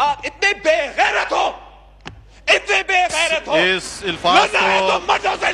आप इतने बेगैरत हो इतने बेगैरत हो इस अल्फाज को तो मर्दों से